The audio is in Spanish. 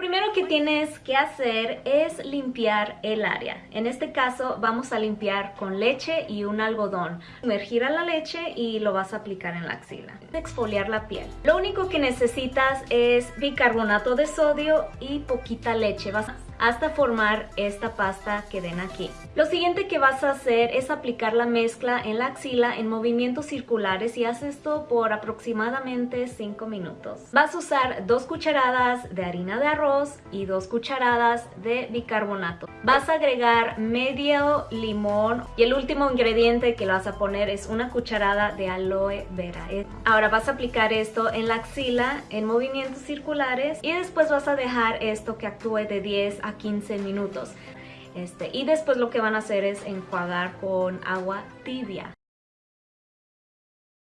primero que tienes que hacer es limpiar el área. En este caso vamos a limpiar con leche y un algodón. Sumergir a la leche y lo vas a aplicar en la axila. Exfoliar la piel. Lo único que necesitas es bicarbonato de sodio y poquita leche. Vas hasta formar esta pasta que ven aquí. Lo siguiente que vas a hacer es aplicar la mezcla en la axila en movimientos circulares y haz esto por aproximadamente 5 minutos. Vas a usar dos cucharadas de harina de arroz y dos cucharadas de bicarbonato. Vas a agregar medio limón y el último ingrediente que lo vas a poner es una cucharada de aloe vera. Ahora vas a aplicar esto en la axila en movimientos circulares y después vas a dejar esto que actúe de 10 a 15 minutos. Este, y después lo que van a hacer es enjuagar con agua tibia.